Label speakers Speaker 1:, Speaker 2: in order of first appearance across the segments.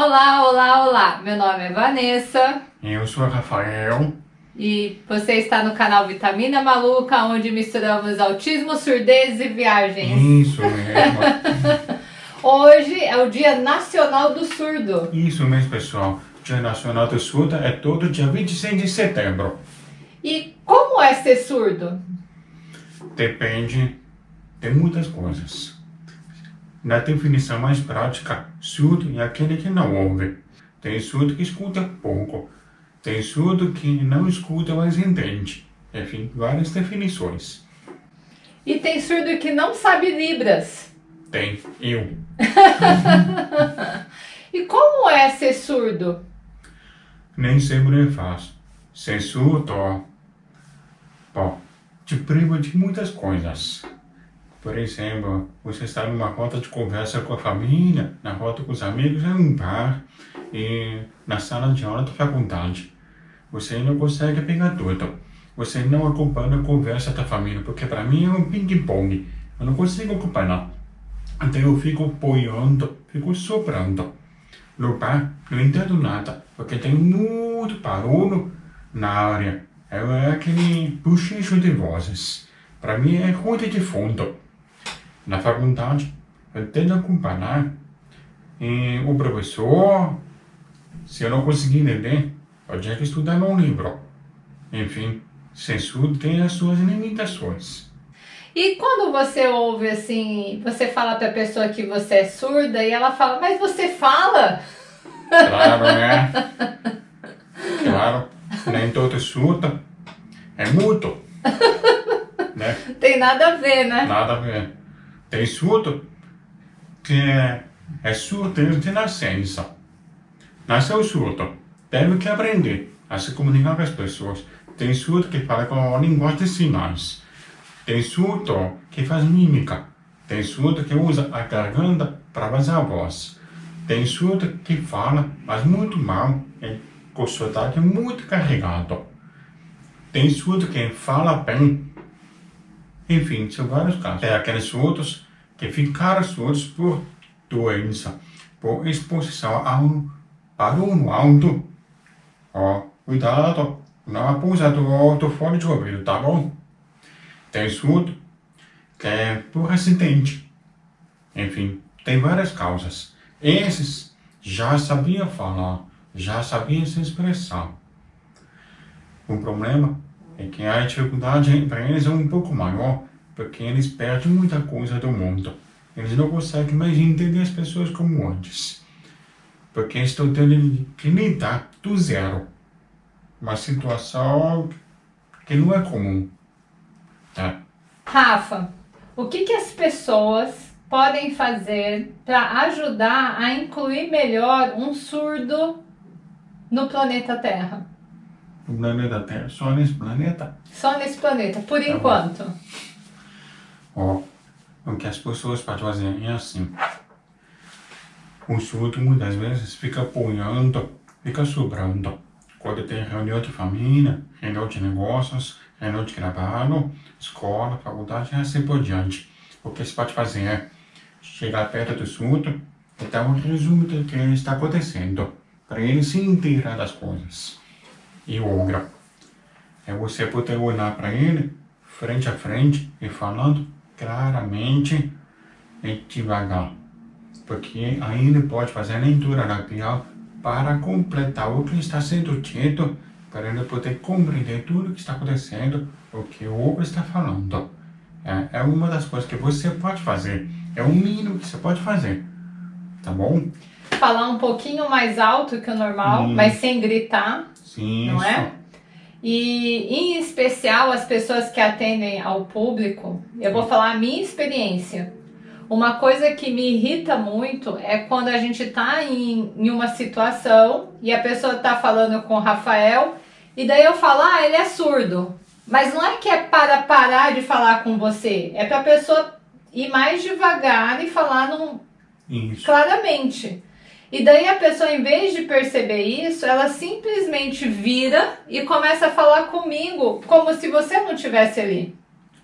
Speaker 1: Olá, olá, olá! Meu nome é Vanessa.
Speaker 2: Eu sou Rafael.
Speaker 1: E você está no canal Vitamina Maluca, onde misturamos autismo, surdez e viagens.
Speaker 2: Isso mesmo.
Speaker 1: Hoje é o Dia Nacional do Surdo.
Speaker 2: Isso mesmo, pessoal. Dia Nacional do Surdo é todo dia 26 de setembro.
Speaker 1: E como é ser surdo?
Speaker 2: Depende de muitas coisas. Na definição mais prática, surdo é aquele que não ouve. Tem surdo que escuta pouco. Tem surdo que não escuta, mas entende. Enfim, várias definições.
Speaker 1: E tem surdo que não sabe Libras.
Speaker 2: Tem, eu.
Speaker 1: e como é ser surdo?
Speaker 2: Nem sempre é fácil. Ser surdo, bom, te priva de muitas coisas. Por exemplo, você está numa roda de conversa com a família, na roda com os amigos, em um bar, e na sala de aula da faculdade. Você não consegue pegar tudo. Você não acompanha a conversa da família, porque para mim é um ping-pong. Eu não consigo acompanhar. Então eu fico apoiando, fico soprando. No bar, não entendo nada, porque tem muito barulho na área. É aquele bochicho de vozes. Para mim é ruído de fundo na faculdade, eu tento acompanhar e o professor, se eu não conseguir entender, eu tinha que estudar no livro. Enfim, censura tem as suas limitações.
Speaker 1: E quando você ouve assim, você fala para a pessoa que você é surda e ela fala, mas você fala?
Speaker 2: Claro, né? Claro, nem todo surdo é mudo.
Speaker 1: Né? Tem nada a ver, né?
Speaker 2: Nada a ver. Tem surdo que é, é surdo de nascença. Nasceu surdo. Teve que aprender a se comunicar com as pessoas. Tem surdo que fala com a linguagem de sinais. Tem surdo que faz mímica. Tem surdo que usa a garganta para fazer a voz. Tem surdo que fala, mas muito mal, com sotaque muito carregado. Tem surdo que fala bem, enfim, são vários casos. É aqueles surdos que ficaram surdos por doença, por exposição a um barulho alto. Ó, cuidado, não abusa do, do fone de ouvido, tá bom? Tem surdo que é por acidente. Enfim, tem várias causas. Esses já sabiam falar, já sabiam se expressar. O problema é que a dificuldade para eles é um pouco maior, porque eles perdem muita coisa do mundo. Eles não conseguem mais entender as pessoas como antes. Porque estão tendo que lidar do zero. Uma situação que não é comum. Tá?
Speaker 1: Rafa, o que, que as pessoas podem fazer para ajudar a incluir melhor um surdo no planeta Terra?
Speaker 2: No planeta Terra, só nesse planeta?
Speaker 1: Só nesse planeta, por tá enquanto.
Speaker 2: Ó, o que as pessoas podem fazer é assim. O surdo muitas vezes fica apoiando, fica sobrando. Quando tem reunião de família, reunião de negócios, reunião de trabalho, escola, faculdade e assim por diante. O que você pode fazer é chegar perto do surdo e dar um resumo do que está acontecendo, para ele se inteirar das coisas e outra é você poder olhar para ele frente a frente e falando claramente e devagar. Porque aí ele pode fazer a leitura labial para completar o que está sendo dito, para ele poder compreender tudo o que está acontecendo, o que o outro está falando. É, é uma das coisas que você pode fazer. É o mínimo que você pode fazer. Tá bom?
Speaker 1: Falar um pouquinho mais alto que o normal, hum. mas sem gritar.
Speaker 2: Sim,
Speaker 1: não é? E em especial as pessoas que atendem ao público, eu vou falar a minha experiência. Uma coisa que me irrita muito é quando a gente está em, em uma situação e a pessoa está falando com o Rafael e daí eu falo, ah, ele é surdo. Mas não é que é para parar de falar com você, é para a pessoa ir mais devagar e falar num, claramente. E daí a pessoa, em vez de perceber isso, ela simplesmente vira e começa a falar comigo como se você não estivesse ali.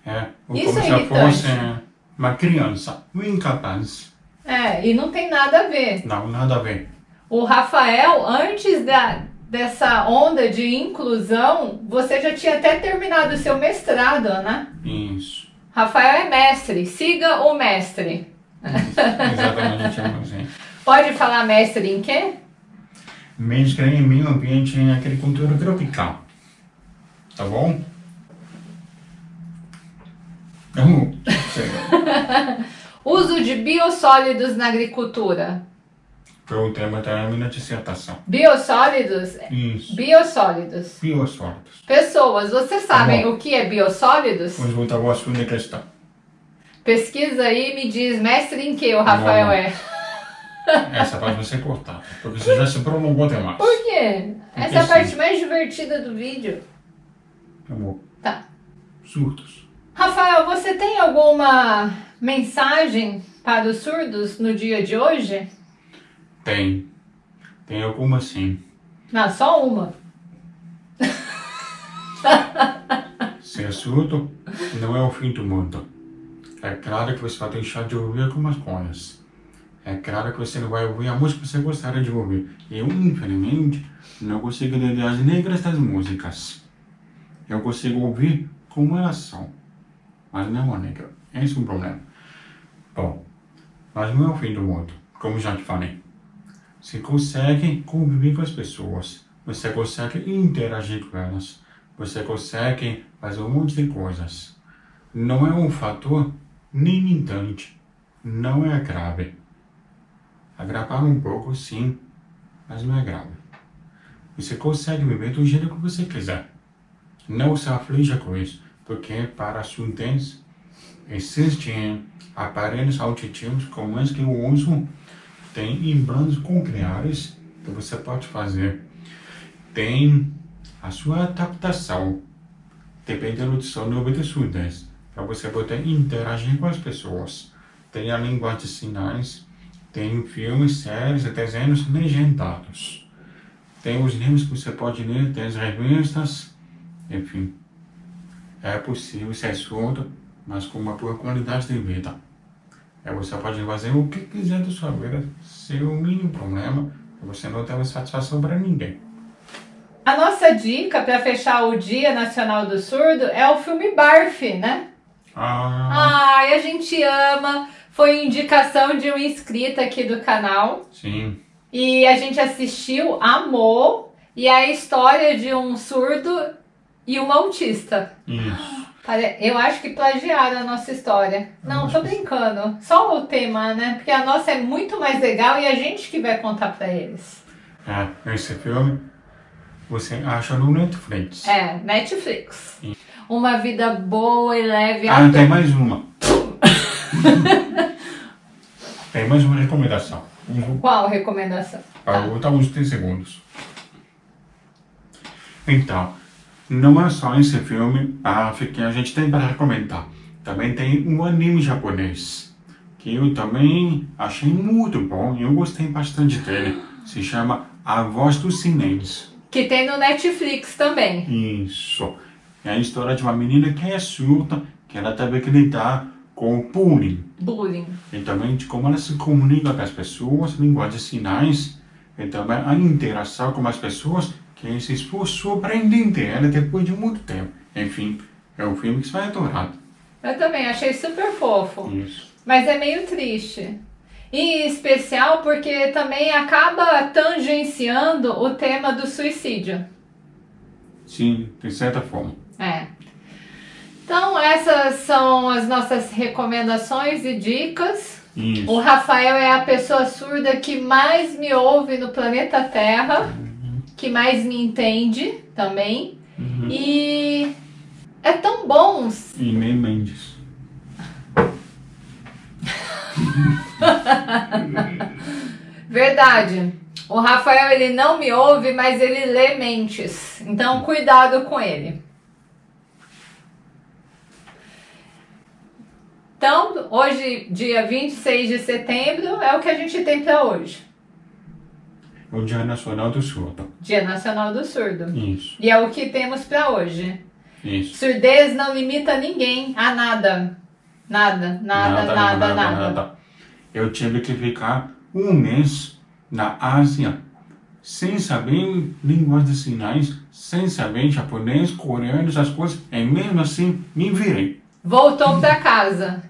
Speaker 2: É, ou isso como é se fosse uma criança, um incapaz.
Speaker 1: É, e não tem nada a ver.
Speaker 2: Não, nada a ver.
Speaker 1: O Rafael, antes da, dessa onda de inclusão, você já tinha até terminado o seu mestrado, né?
Speaker 2: Isso.
Speaker 1: Rafael é mestre, siga o mestre.
Speaker 2: Exatamente, assim.
Speaker 1: Pode falar mestre em quê?
Speaker 2: Mestre em meio ambiente em agricultura tropical. Tá bom? Não, sei.
Speaker 1: Uso de biossólidos na agricultura.
Speaker 2: Foi o tema da minha dissertação.
Speaker 1: Biossólidos?
Speaker 2: Isso.
Speaker 1: Biossólidos.
Speaker 2: Biossólidos.
Speaker 1: Pessoas, vocês sabem
Speaker 2: bom.
Speaker 1: o que é biossólidos?
Speaker 2: Vamos voltar ao assunto da questão.
Speaker 1: Pesquisa aí e me diz, mestre em que o Rafael
Speaker 2: Não.
Speaker 1: é?
Speaker 2: Essa parte vai ser cortada, porque você já se prolongou demais.
Speaker 1: Por quê? Essa é a
Speaker 2: sim.
Speaker 1: parte mais divertida do vídeo.
Speaker 2: Amor,
Speaker 1: Tá.
Speaker 2: surtos.
Speaker 1: Rafael, você tem alguma mensagem para os surdos no dia de hoje?
Speaker 2: Tem. Tem alguma sim.
Speaker 1: Não, só uma.
Speaker 2: Ser surdo não é o fim do mundo. É claro que você vai deixar de ouvir algumas coisas. É claro que você não vai ouvir a música que você gostaria de ouvir. Eu, infelizmente, não consigo entender as letras das músicas. Eu consigo ouvir como elas são. Mas não a letra. Esse é o problema. Bom, mas não é o fim do mundo, como já te falei. Você consegue conviver com as pessoas. Você consegue interagir com elas. Você consegue fazer um monte de coisas. Não é um fator limitante. Não é grave. Agravar um pouco, sim, mas não é grave. Você consegue viver do jeito que você quiser. Não se aflija com isso, porque para a surdez existem aparelhos auditivos como esse que eu uso, tem implantes cocleares que você pode fazer. Tem a sua adaptação, dependendo do seu nível de surdez, para você poder interagir com as pessoas. Tem a linguagem de sinais, tem filmes, séries e desenhos legendados. Tem os livros que você pode ler, tem as revistas, enfim. É possível ser surdo, mas com uma boa qualidade de vida. É, você pode fazer o que quiser da sua vida, sem o mínimo problema, você não tem satisfação para ninguém.
Speaker 1: A nossa dica para fechar o Dia Nacional do Surdo é o filme Barf, né?
Speaker 2: Ah,
Speaker 1: Ai, a gente ama. Foi indicação de um inscrito aqui do canal.
Speaker 2: sim.
Speaker 1: E a gente assistiu, amou. E é a história de um surdo e uma autista.
Speaker 2: Isso.
Speaker 1: Eu acho que plagiaram a nossa história. Não, tô brincando. Só o tema, né? Porque a nossa é muito mais legal e a gente que vai contar pra eles.
Speaker 2: É, esse filme você acha no Netflix.
Speaker 1: É, Netflix. Uma vida boa e leve.
Speaker 2: Ah, tem mais uma. tem mais uma recomendação.
Speaker 1: Qual recomendação?
Speaker 2: Para
Speaker 1: Tá.
Speaker 2: botar uns 30 segundos. Então, não é só esse filme ah, que a gente tem para recomendar. Também tem um anime japonês, que eu também achei muito bom e eu gostei bastante dele. Se chama A Voz do Silêncio.
Speaker 1: Que tem no Netflix também.
Speaker 2: Isso. É a história de uma menina que é surda, que ela teve que lidar com o bullying.
Speaker 1: Bullying.
Speaker 2: E também de como ela se comunica com as pessoas, linguagem de sinais, e também a interação com as pessoas, que se para entender ela depois de muito tempo. Enfim, é um filme que você vai adorar.
Speaker 1: Eu também achei super fofo.
Speaker 2: Isso.
Speaker 1: Mas é meio triste. E em especial porque também acaba tangenciando o tema do suicídio.
Speaker 2: Sim, de certa forma.
Speaker 1: É. Então, essas são as nossas recomendações e dicas. O
Speaker 2: Isso.
Speaker 1: Rafael é a pessoa surda que mais me ouve no planeta Terra, que mais me entende também.
Speaker 2: Uhum.
Speaker 1: E é tão bom.
Speaker 2: E nem Mendes.
Speaker 1: Verdade. O Rafael ele não me ouve, mas ele lê mentes. Então, cuidado com ele. Então, hoje, dia 26 de setembro, é o que a gente tem para hoje.
Speaker 2: O Dia Nacional do Surdo.
Speaker 1: Dia Nacional do Surdo.
Speaker 2: Isso.
Speaker 1: E é o que temos para hoje.
Speaker 2: Isso.
Speaker 1: Surdez não limita ninguém a nada. Nada, nada, nada, nada.
Speaker 2: Eu tive que ficar um mês na Ásia, sem saber línguas de sinais, sem saber japonês, coreano, essas coisas, e mesmo assim me virei.
Speaker 1: Voltou para casa.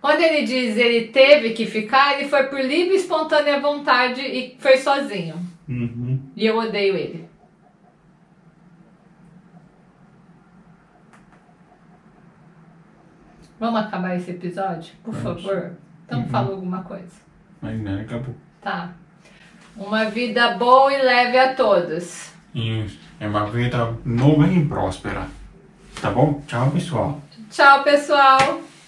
Speaker 1: Quando ele diz ele teve que ficar, ele foi por livre e espontânea vontade e foi sozinho.
Speaker 2: Uhum.
Speaker 1: E eu odeio ele. Vamos acabar esse episódio, por
Speaker 2: Vamos.
Speaker 1: favor? Então
Speaker 2: Uhum.
Speaker 1: fala alguma coisa.
Speaker 2: Mas né, acabou.
Speaker 1: Tá. Uma vida boa e leve a todos.
Speaker 2: Isso. É uma vida longa e próspera. Tá bom? Tchau, pessoal.
Speaker 1: Tchau, pessoal!